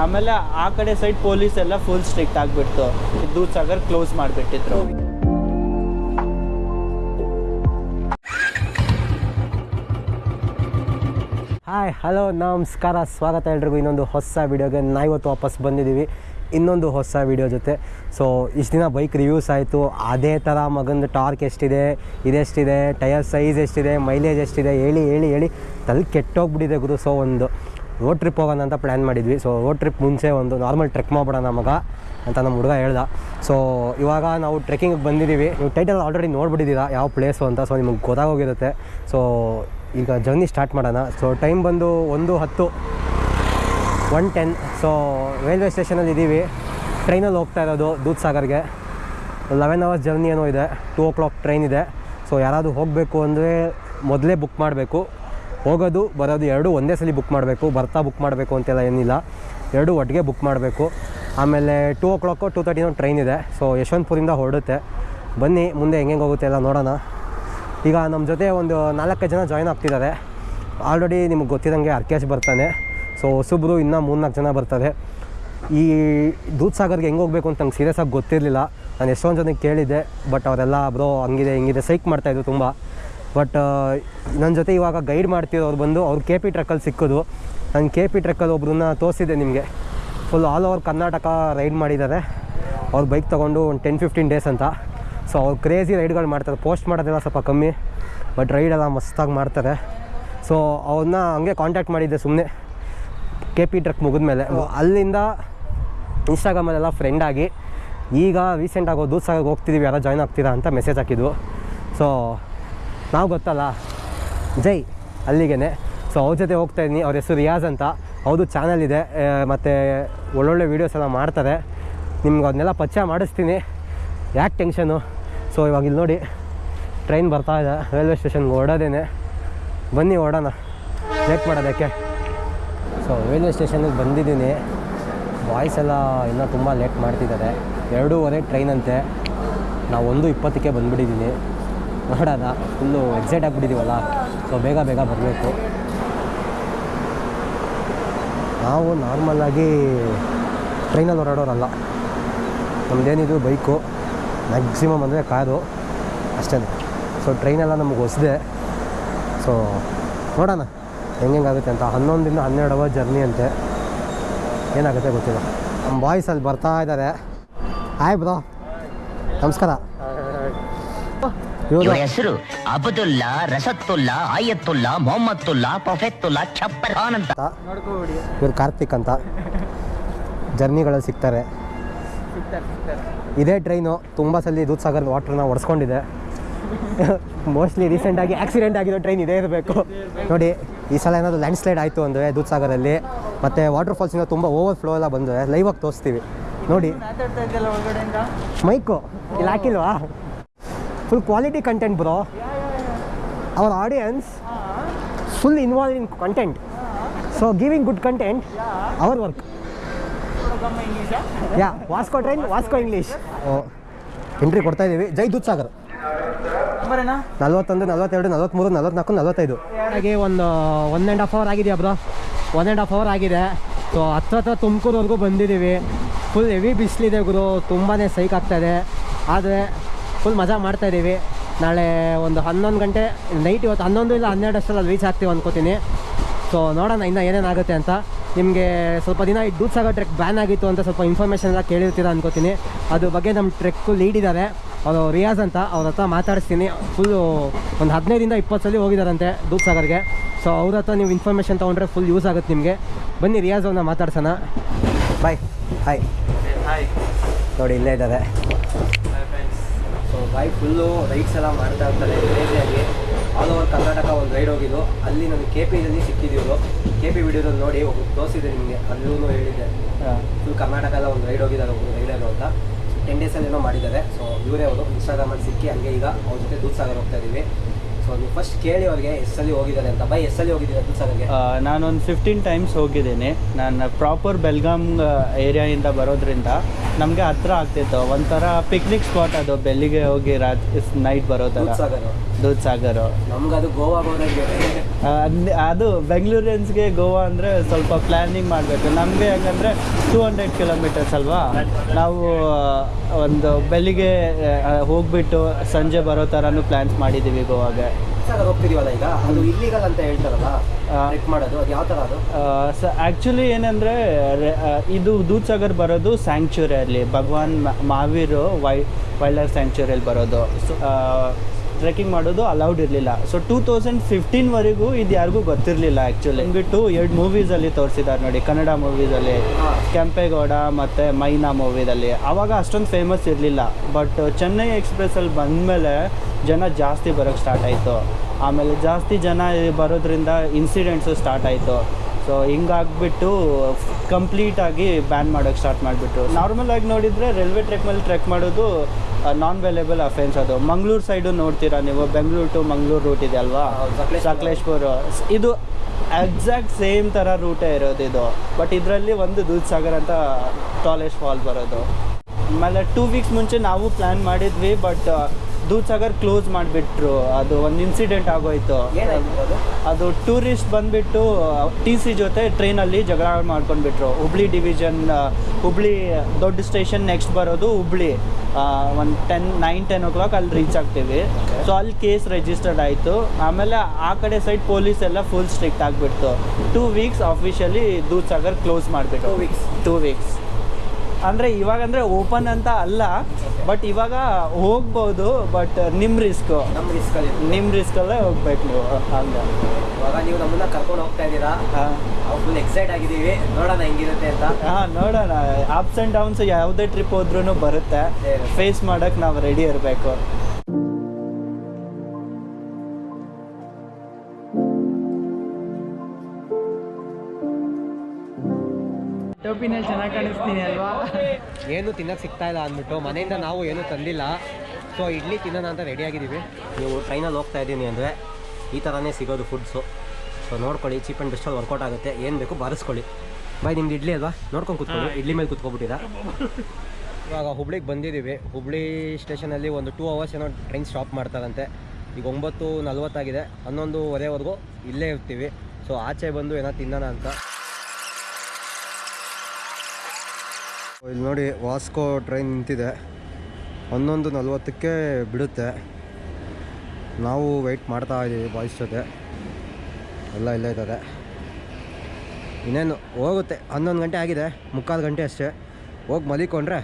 ಆಮೇಲೆ ಆ ಕಡೆ ಸೈಡ್ ಪೊಲೀಸ್ ಎಲ್ಲ ಫುಲ್ ಸ್ಟ್ರಿಕ್ಟ್ ಆಗಿಬಿಡ್ತು. ದೂದ್ ಸಾಗರ್ ಕ್ಲೋಸ್ ಮಾಡಿಬಿಟ್ಟಿದ್ರು. ಹಾಯ್ ಹಲೋ ನಮಸ್ಕಾರ, ಸ್ವಾಗತ ಎಲ್ರಿಗೂ. ಇನ್ನೊಂದು ಹೊಸ ವೀಡಿಯೋಗೆ ನಾ ಇವತ್ತು ವಾಪಸ್ ಬಂದಿದ್ದೀವಿ. ಇನ್ನೊಂದು ಹೊಸ ವೀಡಿಯೋ ಜೊತೆ. ಸೊ ಇಷ್ಟು ದಿನ ಬೈಕ್ ರಿವ್ಯೂಸ್ ಆಯಿತು. ಅದೇ ಥರ ಮಗಂದು ಟಾರ್ಕ್ ಎಷ್ಟಿದೆ, ಇದೆಷ್ಟಿದೆ ಟಯರ್ ಸೈಜ್ ಎಷ್ಟಿದೆ ಮೈಲೇಜ್ ಎಷ್ಟಿದೆ, ಹೇಳಿ ಹೇಳಿ ಹೇಳಿ. ತಲೆ ಕೆಟ್ಟೋಗ್ಬಿಟ್ಟಿದೆ ಗುರು ಸೊ ಒಂದು. ರೋಡ್ ಟ್ರಿಪ್ ಹೋಗೋಣ ಅಂತ ಪ್ಲ್ಯಾನ್ ಮಾಡಿದ್ವಿ. ಸೊ ರೋಡ್ ಟ್ರಿಪ್ ಮುಂಚೆ ಒಂದು ನಾರ್ಮಲ್ ಟ್ರೆಕ್ ಮಾಡ್ಬಿಡೋಣ ಮಗ ಅಂತ ನಮ್ಮ ಹುಡುಗ ಹೇಳ್ದ. ಸೊ ಇವಾಗ ನಾವು ಟ್ರೆಕ್ಕಿಂಗ್ ಬಂದಿದ್ದೀವಿ ನೀವು ಟೈಟಲ್ ಆಲ್ರೆಡಿ ನೋಡ್ಬಿಟ್ಟಿದ್ದೀರಾ ಯಾವ ಪ್ಲೇಸು ಅಂತ. ಸೊ ನಿಮಗೆ ಗೊತ್ತಾಗೋಗಿರುತ್ತೆ. ಸೊ ಈಗ ಜರ್ನಿ ಸ್ಟಾರ್ಟ್ ಮಾಡೋಣ. ಸೊ ಟೈಮ್ ಬಂದು ಒಂದು ಹತ್ತು ಒನ್ ಟೆನ್ ಸೊ ರೈಲ್ವೆ ಸ್ಟೇಷನಲ್ಲಿ ಇದ್ದೀವಿ ಟ್ರೈನಲ್ಲಿ ಹೋಗ್ತಾ ಇರೋದು ದೂದ್ ಸಾಗರ್ಗೆ. ಲೆವೆನ್ ಅವರ್ಸ್ ಜರ್ನಿ ಏನೋ ಇದೆ. ಟೂ ಓ ಕ್ಲಾಕ್ ಟ್ರೈನ್ ಇದೆ. ಸೊ ಯಾರಾದರೂ ಹೋಗಬೇಕು ಅಂದರೆ ಮೊದಲೇ ಬುಕ್ ಮಾಡಬೇಕು. ಹೋಗೋದು, ಬರೋದು ಎರಡು ಒಂದೇ ಸಲ ಬುಕ್ ಮಾಡಬೇಕು, ಬರ್ತಾ ಬುಕ್ ಮಾಡಬೇಕು ಅಂತೆಲ್ಲ ಏನಿಲ್ಲ. ಎರಡು ಒಟ್ಟಿಗೆ ಬುಕ್ ಮಾಡಬೇಕು. ಆಮೇಲೆ ಟೂ ಓ ಕ್ಲಾಕು ಟೂ ತರ್ಟಿನೋ ಟ್ರೈನ್ ಇದೆ. ಸೊ ಯಶವಂತಪುರಿಂದ ಹೊರಡುತ್ತೆ. ಬನ್ನಿ, ಮುಂದೆ ಹೆಂಗೆ ಹೋಗುತ್ತೆ ಎಲ್ಲ ನೋಡೋಣ. ಈಗ ನಮ್ಮ ಜೊತೆ ಒಂದು ನಾಲ್ಕೈದು ಜನ ಜಾಯ್ನ್ ಆಗ್ತಿದ್ದಾರೆ. ಆಲ್ರೆಡಿ ನಿಮ್ಗೆ ಗೊತ್ತಿರೋಂಗೆ ಅರ್ಕೇಶ್ ಬರ್ತಾನೆ. ಸೊ ಹೊಸಬ್ರು ಇನ್ನೂ ಮೂರ್ನಾಲ್ಕು ಜನ ಬರ್ತಾರೆ. ಈ ದೂದ್ ಸಾಗರ್ಗೆ ಹೆಂಗೆ ಹೋಗಬೇಕು ಅಂತ ನಂಗೆ ಸೀರಿಯಸ್ ಆಗಿ ಗೊತ್ತಿರಲಿಲ್ಲ. ನಾನು ಎಷ್ಟೊಂದು ಜನಕ್ಕೆ ಕೇಳಿದ್ದೆ ಬಟ್ ಅವರೆಲ್ಲ, ಬ್ರೋ, ಹಂಗಿದೆ, ಹಿಂಗಿದೆ ಸೈಕ್ ಮಾಡ್ತಾಯಿದ್ರು ತುಂಬ. ಬಟ್ ನನ್ನ ಜೊತೆ ಇವಾಗ ಗೈಡ್ ಮಾಡ್ತಿರೋರು ಬಂದು ಅವ್ರು ಕೆ ಪಿ ಟ್ರಕ್ಕಲ್ಲಿ ಸಿಕ್ಕೋದು. ನಾನು ಕೆ ಪಿ ಟ್ರಕ್ಕಲ್ಲಿ ಒಬ್ಬರನ್ನ ತೋರಿಸಿದ್ದೆ ನಿಮಗೆ. Full all over Karnataka ride ಮಾಡಿದ್ದಾರೆ. ಅವ್ರು ಬೈಕ್ ತೊಗೊಂಡು ಒಂದು ಟೆನ್ ಫಿಫ್ಟೀನ್ ಡೇಸ್ ಅಂತ. ಸೊ ಅವ್ರು ಕ್ರೇಜಿ ರೈಡ್ಗಳು ಮಾಡ್ತಾರೆ. ಪೋಸ್ಟ್ ಮಾಡೋದೆಲ್ಲ ಸ್ವಲ್ಪ ಕಮ್ಮಿ ಬಟ್ ರೈಡೆಲ್ಲ ಮಸ್ತಾಗಿ ಮಾಡ್ತಾರೆ. ಸೊ ಅವ್ರನ್ನ ಹಂಗೆ ಕಾಂಟ್ಯಾಕ್ಟ್ ಮಾಡಿದ್ದೆ ಸುಮ್ಮನೆ ಕೆ ಪಿ ಟ್ರಕ್ ಮುಗಿದ್ಮೇಲೆ. ಅಲ್ಲಿಂದ ಇನ್ಸ್ಟಾಗ್ರಾಮಲ್ಲೆಲ್ಲ ಫ್ರೆಂಡ್ ಆಗಿ ಈಗ ರೀಸೆಂಟಾಗಿ ದೂಸಾಗಿ ಹೋಗ್ತಿದ್ದೀವಿ ಯಾರೋ ಜಾಯ್ನ್ ಆಗ್ತೀರಾ ಅಂತ ಮೆಸೇಜ್ ಹಾಕಿದ್ವು ಸೊ ನಾವು ಗೊತ್ತಲ್ಲ. ಜೈ ಅಲ್ಲಿಗೆ ಸೊ ಅವ್ರ ಜೊತೆ ಹೋಗ್ತಾ ಇದ್ದೀನಿ. ಅವ್ರ ಹೆಸರು ರಿಯಾಜ್ ಅಂತ. ಹೌದು ಚಾನಲ್ ಇದೆ. ಮತ್ತು ಒಳ್ಳೊಳ್ಳೆ ವೀಡಿಯೋಸ್ ಎಲ್ಲ ಮಾಡ್ತಾರೆ. ನಿಮ್ಗೆ ಅದನ್ನೆಲ್ಲ ಪರಿಚಯ ಮಾಡಿಸ್ತೀನಿ. ಯಾಕೆ ಟೆನ್ಷನು ಸೊ ಇವಾಗ ಇಲ್ಲಿ ನೋಡಿ. ಟ್ರೈನ್ ಬರ್ತಾ ಇದೆ. ರೈಲ್ವೆ ಸ್ಟೇಷನ್ಗೆ ಓಡೋದೇನೆ. ಬನ್ನಿ, ಓಡೋಣ. ಲೇಟ್ ಮಾಡೋದಕ್ಕೆ. ಸೊ ರೈಲ್ವೆ ಸ್ಟೇಷನಿಗೆ ಬಂದಿದ್ದೀನಿ. ಬಾಯ್ಸ್ ಎಲ್ಲ ಇನ್ನೂ ತುಂಬ ಲೇಟ್ ಮಾಡ್ತಿದ್ದಾರೆ. ಎರಡೂವರೆ ಟ್ರೈನ್ ಅಂತೆ. ನಾವು ಒಂದು ಇಪ್ಪತ್ತಕ್ಕೆ ಬಂದುಬಿಟ್ಟಿದ್ದೀನಿ ನೋಡೋಣ ಫುಲ್ಲು ಎಕ್ಸೈಟ್ ಆಗಿಬಿಟ್ಟಿದ್ದೀವಲ್ಲ ಸೊ ಬೇಗ ಬೇಗ ಬರಬೇಕು. ನಾವು ನಾರ್ಮಲ್ಲಾಗಿ ಟ್ರೈನಲ್ಲಿ ಹೊರಡೋರಲ್ಲ ನಮ್ಮದೇನಿದು ಬೈಕು ಮ್ಯಾಕ್ಸಿಮಮ್ ಅಂದರೆ ಕಾರು ಅಷ್ಟೇ ಸೊ ಟ್ರೈನೆಲ್ಲ ನಮಗೆ ಹೊಸದೆ. ಸೊ ನೋಡೋಣ, ಹೆಂಗೆಂಗಾಗುತ್ತೆ ಅಂತ. ಹನ್ನೊಂದಿಂದ ಹನ್ನೆರಡು ಅವರ್ ಜರ್ನಿ ಅಂತೆ. ಏನಾಗುತ್ತೆ ಗೊತ್ತಿಲ್ಲ. ನಮ್ಮ ಬಾಯ್ಸ್ ಅಲ್ಲಿ ಬರ್ತಾ ಇದ್ದಾರೆ ಆಯ್ ಬ್ರೋ ನಮಸ್ಕಾರ. ಇವರು ಹೆಸರು ಅಬ್ದುಲ್ಲಾ ರಸತ್ತುಲ್ಲಾ ಆಯತ್ತುಲ್ಲಾ ಮೊಹಮ್ಮತ್ತುಲ್ಲಾ ಪಫೆತ್ತುಲ್ಲಾ ಚಪ್ಪರ್ ಖಾನ್ ಅಂತ ಇವ್ರು ಕಾರ್ತಿಕ್ ಅಂತ. ಜರ್ನಿಗಳಲ್ಲಿ ಸಿಗ್ತಾರೆ. ಇದೇ ಟ್ರೈನು ತುಂಬ ಸಲ ದೂದ್ ಸಾಗರ್ ವಾಟ್ರನ್ನ ಒಡ್ಸ್ಕೊಂಡಿದೆ. ಮೋಸ್ಟ್ಲಿ ರೀಸೆಂಟಾಗಿ ಆಕ್ಸಿಡೆಂಟ್ ಆಗಿರೋ ಟ್ರೈನ್ ಇದೇ ಇರಬೇಕು. ನೋಡಿ ಈ ಸಲ ಏನಾದರೂ ಲ್ಯಾಂಡ್ ಸ್ಲೈಡ್ ಆಯಿತು ಅಂದರೆ ದೂದ್ ಸಾಗರಲ್ಲಿ ಮತ್ತು ವಾಟರ್ ಫಾಲ್ಸಿಂದ ತುಂಬ ಓವರ್ ಫ್ಲೋ ಎಲ್ಲ ಬಂದರೆ ಲೈವಾಗಿ ತೋರಿಸ್ತೀವಿ. ನೋಡಿ. ಮೈಕು. ಇಲ್ಲಿ ಹಾಕಿಲ್ವಾ? Full quality content bro our audience full involve in content so giving good content our work yeah Vasco train Vasco English entry ಕೊಡ್ತಾ ಇದ್ದೀವಿ ಜೈ ದೂತ್ ಸಾಗರ್ ನಲ್ವತ್ತೊಂದು ನಲ್ವತ್ತೆರಡು ನಲ್ವತ್ತ್ಮೂರು ನಲ್ವತ್ನಾಲ್ಕು ನಲ್ವತ್ತೈದು. ಹಾಗೆ ಒಂದು ಒನ್ ಆ್ಯಂಡ್ ಹಾಫ್ ಅವರ್ ಆಗಿದೆಯಾ bro one and half hour ಆಗಿದೆ. So ಹತ್ರ ಹತ್ರ ತುಮಕೂರವರೆಗೂ ಬಂದಿದ್ದೀವಿ. ಫುಲ್ ಹೆವಿ ಬಿಸಿಲಿದೆ ಗುರು. ತುಂಬಾ ಸೈಕ್ ಆಗ್ತಾಯಿದೆ ಆದರೆ ಫುಲ್ ಮಜಾ ಮಾಡ್ತಾ ಇದ್ದೀವಿ ನಾಳೆ ಒಂದು ಹನ್ನೊಂದು ಗಂಟೆ ನೈಟ್ ಇವತ್ತು ಹನ್ನೊಂದು ಇಲ್ಲ ಹನ್ನೆರಡು ಅಷ್ಟರಲ್ಲಿ ರೀಚ್ ಆಗ್ತೀವಿ ಅಂದ್ಕೋತೀನಿ ಸೊ ನೋಡೋಣ ಇನ್ನೂ ಏನೇನಾಗುತ್ತೆ ಅಂತ. ನಿಮಗೆ ಸ್ವಲ್ಪ ದಿನ ಈ ದೂದ್ ಸಾಗರ್ ಟ್ರೆಕ್ ಬ್ಯಾನ್ ಆಗಿತ್ತು ಅಂತ ಸ್ವಲ್ಪ ಇನ್ಫಾರ್ಮೇಷನ್ ಎಲ್ಲ ಕೇಳಿರ್ತೀರ ಅಂದ್ಕೋತೀನಿ ಅದ್ರ ಬಗ್ಗೆ ನಮ್ಮ ಟ್ರೆಕ್ಕು ಲೀಡ್ ಇದ್ದಾರೆ ಅವರು ರಿಯಾಜ್ ಅಂತ ಅವ್ರ ಹತ್ರ ಮಾತಾಡಿಸ್ತೀನಿ. ಫುಲ್ಲು ಒಂದು ಹದಿನೈದಿಂದ ಇಪ್ಪತ್ತು ಸಲ ಹೋಗಿದ್ದಾರಂತೆ ದೂಪ್ಸಾಗರ್ಗೆ ಸೊ ಅವ್ರ ಹತ್ರ ನೀವು ಇನ್ಫಾರ್ಮೇಷನ್ ತೊಗೊಂಡ್ರೆ ಫುಲ್ ಯೂಸ್ ಆಗುತ್ತೆ ನಿಮಗೆ. ಬನ್ನಿ ರಿಯಾಜ್ ಅವ್ರನ್ನ ಮಾತಾಡ್ಸೋಣ. ಬಾಯ್ ಹಾಯ್ ಹಾಯ್ ನೋಡಿ ಇಲ್ಲೇ ಇದ್ದಾರೆ. ಬಾಯ್ ಫುಲ್ಲು ರೈಡ್ಸ್ ಎಲ್ಲ ಮಾಡ್ತಾ ಇರ್ತಾರೆ ಕ್ರೇಜಿಯಾಗಿ ಆಲ್ ಓವರ್ ಕರ್ನಾಟಕ ಒಂದು ರೈಡ್ ಹೋಗಿದ್ದು. ಅಲ್ಲಿ ನನಗೆ ಕೆ ಪಿದಲ್ಲಿ ಸಿಕ್ಕಿದ್ರು ಕೆ ಪಿ ವಿಡಿಯೋದಲ್ಲಿ ನೋಡಿ ಒಬ್ಬ ತೋರಿಸಿದೆ ನಿಮಗೆ ಅಲ್ಲೂ ಹೇಳಿದ್ದೆ. ಫುಲ್ ಕರ್ನಾಟಕ ಎಲ್ಲ ಒಂದು ರೈಡ್ ಹೋಗಿದ್ದಾರೆ ಒಬ್ಬರು ರೈಡರು ಅಂತ. ಟೆನ್ ಡೇಸಲ್ಲಿ ಏನೋ ಮಾಡಿದ್ದಾರೆ. ಸೊ ಇವರೇ ಅವರು ಇನ್ಸ್ಟಾಗ್ರಾಮಲ್ಲಿ ಸಿಕ್ಕಿ ಹಂಗೆ ಈಗ ಅವ್ರ ಜೊತೆ ದೂದ್ ಸಾಗರ್ ಹೋಗ್ತಾ ಇದ್ದೀವಿ ಸೊ ನೀವು ಫಸ್ಟ್ ಕೇಳಿ ಅವ್ರಿಗೆ ಹೋಗಿದ್ದಾರೆ ಅಂತ. ಬೈ ಹೋಗಿದ್ದೀರಾ ಸಾಗರ್ಗೆ ನಾನೊಂದು ಫಿಫ್ಟೀನ್ ಟೈಮ್ಸ್ ಹೋಗಿದ್ದೀನಿ. ನಾನು ಪ್ರಾಪರ್ ಬೆಲ್ಗಾಮ್ ಏರಿಯಾಯಿಂದ ಬರೋದ್ರಿಂದ ನಮಗೆ ಹತ್ರ ಆಗ್ತಿತ್ತು. ಒಂಥರ ಪಿಕ್ನಿಕ್ ಸ್ಪಾಟ್ ಅದು. ಬೆಲ್ಲಿಗೆ ಹೋಗಿ ರಾತ್ರಿ ನೈಟ್ ಬರೋ ಥರ ದೂದ್ ಸಾಗರ್ ಸಾಗರ್ ನಮ್ಗೆ ಅದು ಗೋವಾ ಹೋದಂಗೆ ಅದು ಬೆಂಗಳೂರಿಯನ್ಸ್ಗೆ ಗೋವಾ ಅಂದರೆ ಸ್ವಲ್ಪ ಪ್ಲ್ಯಾನಿಂಗ್ ಮಾಡಬೇಕು. ನಮಗೆ ಯಾಕಂದರೆ ಟೂ ಹಂಡ್ರೆಡ್ ಕಿಲೋಮೀಟರ್ಸ್ ಅಲ್ವಾ? ನಾವು ಒಂದು ಬೆಳಿಗ್ಗೆ ಹೋಗ್ಬಿಟ್ಟು ಸಂಜೆ ಬರೋ ಥರನೂ ಪ್ಲ್ಯಾನ್ಸ್ ಮಾಡಿದ್ದೀವಿ ಗೋವಾಗೆ. ಹೋಗ್ತಿದೀವಲ್ಲ ಈಗ? ಅದು ಇಲ್ಲಿಗಲ್ ಅಂತ ಹೇಳ್ತಾರಲ್ಲ? ಆ. ಮಾಡೋದು ಅದು ಯಾವ ಥರ ಅದು? ಸ ಆ್ಯಕ್ಚುಲಿ ಏನಂದರೆ ಇದು ದೂದ್ಸಾಗರ್ ಬರೋದು ಸ್ಯಾಂಕ್ಚುರಿಯಲ್ಲಿ ಭಗವಾನ್ ಮಹಾವೀರು ವೈ ವೈಲ್ಡ್ ಲೈಫ್ ಸ್ಯಾಂಕ್ಚುರಿಯಲ್ಲಿ ಬರೋದು. ಟ್ರೆಕ್ಕಿಂಗ್ ಮಾಡೋದು ಅಲೌಡ್ ಇರಲಿಲ್ಲ. ಸೊ ಟೂ ತೌಸಂಡ್ ಫಿಫ್ಟೀನ್ವರೆಗೂ ಇದು ಯಾರಿಗೂ ಗೊತ್ತಿರಲಿಲ್ಲ ಆ್ಯಕ್ಚುಲಿ ಬಿಟ್ಟು ಎರಡು ಮೂವೀಸಲ್ಲಿ ತೋರಿಸಿದ್ದಾರೆ ನೋಡಿ. ಕನ್ನಡ ಮೂವೀಸಲ್ಲಿ. ಕೆಂಪೇಗೌಡ ಮತ್ತು ಮೈನಾ ಮೂವಿದಲ್ಲಿ ಆವಾಗ ಅಷ್ಟೊಂದು ಫೇಮಸ್ ಇರಲಿಲ್ಲ. ಬಟ್ ಚೆನ್ನೈ ಎಕ್ಸ್ಪ್ರೆಸ್ಸಲ್ಲಿ ಬಂದಮೇಲೆ ಜನ ಜಾಸ್ತಿ ಬರೋಕ್ಕೆ ಸ್ಟಾರ್ಟ್ ಆಯಿತು. ಆಮೇಲೆ ಜಾಸ್ತಿ ಜನ ಬರೋದ್ರಿಂದ ಇನ್ಸಿಡೆಂಟ್ಸು ಸ್ಟಾರ್ಟ್ ಆಯಿತು. ಸೊ ಹಿಂಗಾಗ್ಬಿಟ್ಟು ಕಂಪ್ಲೀಟಾಗಿ ಬ್ಯಾನ್ ಮಾಡೋಕ್ಕೆ ಸ್ಟಾರ್ಟ್ ಮಾಡಿಬಿಟ್ರು. ನಾರ್ಮಲ್ ಆಗಿ ನೋಡಿದರೆ ರೈಲ್ವೆ ಟ್ರ್ಯಾಕ್ ಮೇಲೆ ಟ್ರೆಕ್ ಮಾಡೋದು ನಾನ್ ವೆಲೇಬಲ್ ಅಫೆನ್ಸ್ ಅದು. ಮಂಗಳೂರು ಸೈಡು ನೋಡ್ತೀರಾ ನೀವು? ಬೆಂಗಳೂರು ಟು ಮಂಗಳೂರು ರೂಟ್ ಇದೆ ಅಲ್ವಾ? ಸಕಲೇಶ್ಪುರ್. ಇದು ಎಕ್ಸಾಕ್ಟ್ ಸೇಮ್ ಥರ ರೂಟೇ ಇರೋದು ಇದು. ಬಟ್ ಇದರಲ್ಲಿ ಒಂದು ದೂದ್ ಸಾಗರ್ ಅಂತ ಟಾಲೆಸ್ಟ್ ಫಾಲ್ ಬರೋದು. ಆಮೇಲೆ ಟೂ ವೀಕ್ಸ್ ಮುಂಚೆ ನಾವು ಪ್ಲ್ಯಾನ್ ಮಾಡಿದ್ವಿ ಬಟ್ ದೂದ್ ಸಾಗರ್ ಕ್ಲೋಸ್ ಮಾಡಿಬಿಟ್ರು. ಅದು ಒಂದು ಇನ್ಸಿಡೆಂಟ್ ಆಗೋಯ್ತು. ಅದು ಟೂರಿಸ್ಟ್ ಬಂದುಬಿಟ್ಟು ಟಿ ಸಿ ಜೊತೆ ಟ್ರೈನಲ್ಲಿ ಜಗಳ ಮಾಡ್ಕೊಂಡ್ಬಿಟ್ರು. ಹುಬ್ಳಿ ಡಿವಿಷನ್ ಹುಬ್ಳಿ ದೊಡ್ಡ ಸ್ಟೇಷನ್ ನೆಕ್ಸ್ಟ್ ಬರೋದು ಹುಬ್ಳಿ. ಒಂದು ten nine ten o'clock ಅಲ್ಲಿ ರೀಚ್ ಆಗ್ತೀವಿ. ಸೊ ಅಲ್ಲಿ ಕೇಸ್ ರಿಜಿಸ್ಟರ್ಡ್ ಆಯಿತು. ಆಮೇಲೆ ಆ ಕಡೆ ಸೈಡ್ ಪೊಲೀಸ್ ಎಲ್ಲ ಫುಲ್ ಸ್ಟ್ರಿಕ್ಟ್ ಆಗಿಬಿಡ್ತು. Two weeks officially Dudhsagar close ಮಾಡಿಬಿಟ್ಟು ಟೂ ವೀಕ್ಸ್ ಟೂ ವೀಕ್ಸ್ ಅಂದರೆ ಇವಾಗ ಅಂದರೆ ಓಪನ್ ಅಂತ ಅಲ್ಲ ಬಟ್ ಇವಾಗ ಹೋಗ್ಬೋದು ಬಟ್ ನಿಮ್ಮ ರಿಸ್ಕು ನಮ್ಮ ರಿಸ್ಕಲ್ಲಿ ನಿಮ್ಮ ರಿಸ್ಕಲ್ಲೇ ಹೋಗ್ಬೇಕು ನೀವು ಹಂಗೆ. ಇವಾಗ ನೀವು ನಮ್ಮನ್ನ ಕರ್ಕೊಂಡು ಹೋಗ್ತಾ ಇದ್ದೀರಾ? ಫುಲ್ ಎಕ್ಸೈಟ್ ಆಗಿದ್ದೀವಿ. ನೋಡೋಣ ಹೆಂಗಿರುತ್ತೆ ಅಂತ. ಹಾಂ ನೋಡೋಣ. ಅಪ್ಸ್ ಆ್ಯಂಡ್ ಡೌನ್ಸ್ ಯಾವುದೇ ಟ್ರಿಪ್ ಹೋದ್ರೂ ಬರುತ್ತೆ. ಫೇಸ್ ಮಾಡೋಕ್ಕೆ ನಾವು ರೆಡಿ ಇರಬೇಕು. ಟೋಪಿನಲ್ಲಿ ಚೆನ್ನಾಗಿ ಕಾಣಿಸ್ತೀನಿ ಅಲ್ವಾ? ಏನು ತಿನ್ನಕ್ಕೆ ಸಿಗ್ತಾ ಇಲ್ಲ ಅಂದ್ಬಿಟ್ಟು ಮನೆಯಿಂದ ನಾವು ಏನು ತಂದಿಲ್ಲ. ಸೊ ಇಡ್ಲಿ ತಿನ್ನೋಣ ಅಂತ ರೆಡಿ ಆಗಿದ್ದೀವಿ. ನೀವು ಟ್ರೈನಲ್ಲಿ ಹೋಗ್ತಾ ಇದ್ದೀನಿ ಅಂದರೆ ಈ ಥರನೇ ಸಿಗೋದು ಫುಡ್ಸು ಸೊ ನೋಡ್ಕೊಳ್ಳಿ ಚೀಪ್ ಆ್ಯಂಡ್ ಬೆಸ್ಟಲ್ಲಿ ವರ್ಕೌಟ್ ಆಗುತ್ತೆ. ಏನು ಬೇಕು ಬಾರಿಸ್ಕೊಳ್ಳಿ. ಬಾಯ್ ನಿಮ್ದು ಇಡ್ಲಿ ಅಲ್ವಾ? ನೋಡ್ಕೊಂಡು ಕೂತ್ಕೊಳ್ಳಿ. ಇಡ್ಲಿ ಮೇಲೆ ಕೂತ್ಕೊಬಿಟ್ಟಿರಾ ಇವಾಗ ಹುಬ್ಳಿಗೆ ಬಂದಿದ್ದೀವಿ. ಹುಬ್ಳಿ ಸ್ಟೇಷನಲ್ಲಿ ಒಂದು ಟೂ ಅವರ್ಸ್ ಏನೋ ಟ್ರೈನ್ ಸ್ಟಾಪ್ ಮಾಡ್ತಾರಂತೆ. ಈಗ ಒಂಬತ್ತು ನಲ್ವತ್ತಾಗಿದೆ. ಹನ್ನೊಂದುವರೆವರೆಗೂ ಇಲ್ಲೇ ಇರ್ತೀವಿ. ಸೊ ಆಚೆ ಬಂದು ಏನೋ ತಿನ್ನೋಣ ಅಂತ. ಇಲ್ಲಿ ನೋಡಿ ವಾಸ್ಕೋ ಟ್ರೈನ್ ನಿಂತಿದೆ. ಹನ್ನೊಂದು ನಲ್ವತ್ತಕ್ಕೆ ಬಿಡುತ್ತೆ. ನಾವು ವೆಯ್ಟ್ ಮಾಡ್ತಾ ಇದ್ದೀವಿ ಬಾಯ್ಸ್ ಜೊತೆ. ಎಲ್ಲ ಇಲ್ಲೇ ಇದ್ದಾರೆ. ಇನ್ನೇನು ಹೋಗುತ್ತೆ. ಹನ್ನೊಂದು ಗಂಟೆ ಆಗಿದೆ. ಮುಕ್ಕಾಲು ಗಂಟೆ ಅಷ್ಟೇ. ಹೋಗಿ ಮಲಿಕೊಂಡ್ರೆ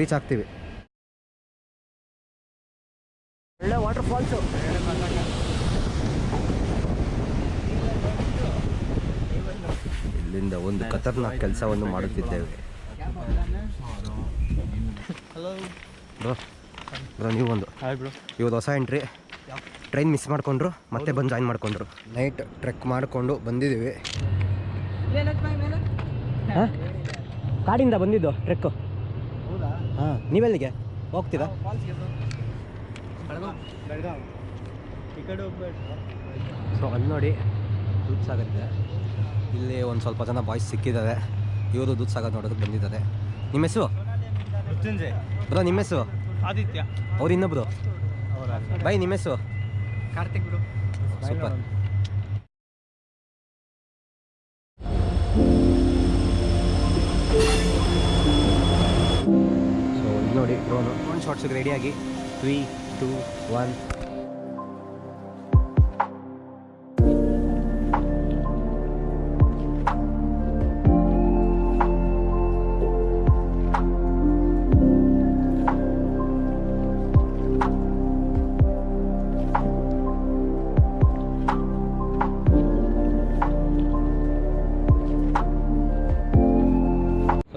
ರೀಚ್ ಆಗ್ತೀವಿ. ಒಳ್ಳೆ ವಾಟರ್ ಫಾಲ್ಸು ಇಲ್ಲಿಂದ ಒಂದು ಖತರ್ನಾಕ್ ಕೆಲಸವನ್ನು ಮಾಡುತ್ತಿದ್ದೇವೆ. ಬ್ರೋ ಬ್ರೋ ನೀವು ಒಂದು ಹಾಯ್ ಬ್ರೋ ಇವತ್ತು ಹೊಸ ಎಂಟ್ರಿ ಟ್ರೈನ್ ಮಿಸ್ ಮಾಡಿಕೊಂಡ್ರು ಮತ್ತೆ ಬಂದು ಜಾಯಿನ್ ಮಾಡಿಕೊಂಡ್ರು. ನೈಟ್ ಟ್ರೆಕ್ ಮಾಡಿಕೊಂಡು ಬಂದಿದ್ದೀವಿ. ಹಾಂ? ಕಾಡಿಂದ ಬಂದಿದ್ದು ಟ್ರೆಕ್ಕು ಹಾಂ ನೀವೆಲ್ಲಿಗೆ? ಹೋಗ್ತೀರಾ? ಸೊ ಅಲ್ಲಿ ನೋಡಿ ದೂದ್ ಸಾಗರ್ ಇದೆ. ಇಲ್ಲಿ ಒಂದು ಸ್ವಲ್ಪ ಜನ ಬಾಯ್ಸ್ ಸಿಕ್ಕಿದ್ದಾರೆ. ಇವರು ದೂದ್ ಸಾಗರ್ ನೋಡೋದಕ್ಕೆ ಬಂದಿದ್ದಾರೆ. ನಿಮ್ಮ ಹೆಸರು? ಮೃತ್ಯುಂಜಯ್. ಬ್ರೋ ನಿಮ್ಮ ಹೆಸರು? ಆದಿತ್ಯ. ಅವ್ರು ಇನ್ನೊಬ್ರು? ಬೈ ನಿಮ್ಮ ಹೆಸರು? ಕಾರ್ತಿಕ್ ಬ್ರೋ. ಸೂಪರ್. ಸೊ ಇಲ್ಲಿ ನೋಡಿ ಡ್ರೋನು ಒಂದು ಶಾರ್ಟ್ಸಿಗೆ ರೆಡಿಯಾಗಿ ತ್ರೀ ಟೂ ಒನ್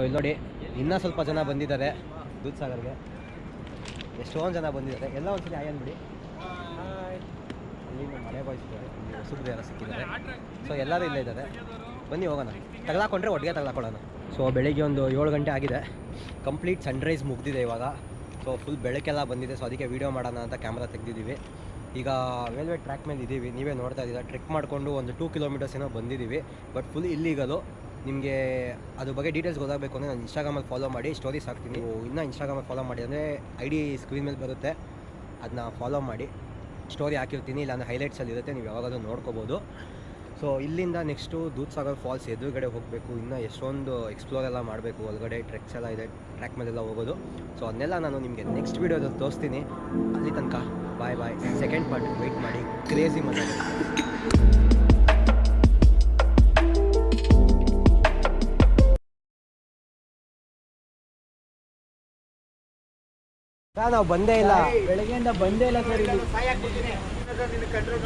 ಇಲ್ಲಿ ನೋಡಿ, ಇನ್ನೂ ಸ್ವಲ್ಪ ಜನ ಬಂದಿದ್ದಾರೆ. ದೂದ್ ಸಾಗರ್ಗೆ. ಎಷ್ಟೊಂದು ಜನ ಬಂದಿದ್ದಾರೆ. ಎಲ್ಲ ಒಂದ್ಸರಿ ಆಯ್ ಬಿಡಿ ಅಲ್ಲಿ ನಮ್ಮ ಮನೆ ಬಾಯ್ಸ್ ಇದ್ದಾರೆ. ಇಲ್ಲಿ ಹೊಸಬ್ರು ಯಾರೋ ಸಿಕ್ಕಿದ್ದಾರೆ. ಸೊ ಎಲ್ಲರೂ ಇಲ್ಲೇ ಇದ್ದಾರೆ. ಬನ್ನಿ ಹೋಗೋಣ. ತಗಲಾಕೊಂಡ್ರೆ ಒಟ್ಟಿಗೆ ತಗಲಾಕೊಳ್ಳೋಣ. ಸೊ ಬೆಳಿಗ್ಗೆ ಒಂದು ಏಳು ಗಂಟೆ ಆಗಿದೆ. ಕಂಪ್ಲೀಟ್ ಸನ್ರೈಸ್ ಮುಗ್ದಿದೆ ಇವಾಗ. ಸೊ ಫುಲ್ ಬೆಳಕೆಲ್ಲ ಬಂದಿದೆ. ಸೊ ಅದಕ್ಕೆ ವೀಡಿಯೋ ಮಾಡೋಣ ಅಂತ ಕ್ಯಾಮ್ರಾ ತೆಗೆದಿದ್ದೀವಿ. ಈಗ ರೈಲ್ವೆ ಟ್ರ್ಯಾಕ್ ಮೇಲೆ ಇದ್ದೀವಿ ನೀವೇ ನೋಡ್ತಾ ಇದ್ದೀರಾ. ಟ್ರಿಕ್ ಮಾಡಿಕೊಂಡು ಒಂದು ಟೂ ಕಿಲೋಮೀಟರ್ಸ್ ಏನೋ ಬಂದಿದ್ದೀವಿ. ಬಟ್ ಫುಲ್ ಇಲ್ಲಿಗಲು ನಿಮಗೆ ಅದ್ರ ಬಗ್ಗೆ ಡೀಟೇಲ್ಸ್ ಗೊತ್ತಾಗಬೇಕು ಅಂದರೆ ನಾನು ಇನ್ಸ್ಟಾಗ್ರಾಮಲ್ಲಿ ಫಾಲೋ ಮಾಡಿ ಸ್ಟೋರೀಸ್ ಹಾಕ್ತೀನಿ. ನೀವು ಇನ್ನೂ ಇನ್ಸ್ಟಾಗ್ರಾಮಲ್ಲಿ ಫಾಲೋ ಮಾಡಿ ಅಂದರೆ ಐ ಡಿ ಸ್ಕ್ರೀನ್ ಮೇಲೆ ಬರುತ್ತೆ. ಅದನ್ನ ಫಾಲೋ ಮಾಡಿ ಸ್ಟೋರಿ ಹಾಕಿರ್ತೀನಿ ಇಲ್ಲ ಅಂದರೆ ಹೈಲೈಟ್ಸಲ್ಲಿ ಇರುತ್ತೆ ನೀವು ಯಾವಾಗಾದ್ರೂ ನೋಡ್ಕೋಬೋದು. ಸೊ ಇಲ್ಲಿಂದ ನೆಕ್ಸ್ಟು ದೂದ್ಸಾಗರ್ ಫಾಲ್ಸ್ ಎದುರುಗಡೆ ಹೋಗಬೇಕು. ಇನ್ನೂ ಎಷ್ಟೊಂದು ಎಕ್ಸ್ಪ್ಲೋರ್ ಎಲ್ಲ ಮಾಡಬೇಕು. ಒಳಗಡೆ ಟ್ರೆಕ್ಸ್ ಎಲ್ಲ ಇದೆ ಟ್ರ್ಯಾಕ್ ಮೇಲೆಲ್ಲ ಹೋಗೋದು. ಸೊ ಅದನ್ನೆಲ್ಲ ನಾನು ನಿಮಗೆ ನೆಕ್ಸ್ಟ್ ವೀಡಿಯೋದಲ್ಲಿ ತೋರಿಸ್ತೀನಿ. ಅಲ್ಲಿ ತನಕ bye bye second part wait ಮಾಡಿ. ಕ್ರೇಜಿ ಮಜಾ. ನಾವು ಬಂದೇ ಇಲ್ಲ. ಬೆಳಗ್ಗೆಯಿಂದ ಬಂದೇ ಇಲ್ಲ ಸರ್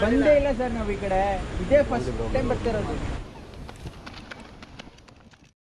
ಬಂದೇ ಇಲ್ಲ ಸರ್ ನಾವು ಈ ಕಡೆ. ಇದೇ ಫಸ್ಟ್ ಟೈಮ್ ಬರ್ತಿರೋದು.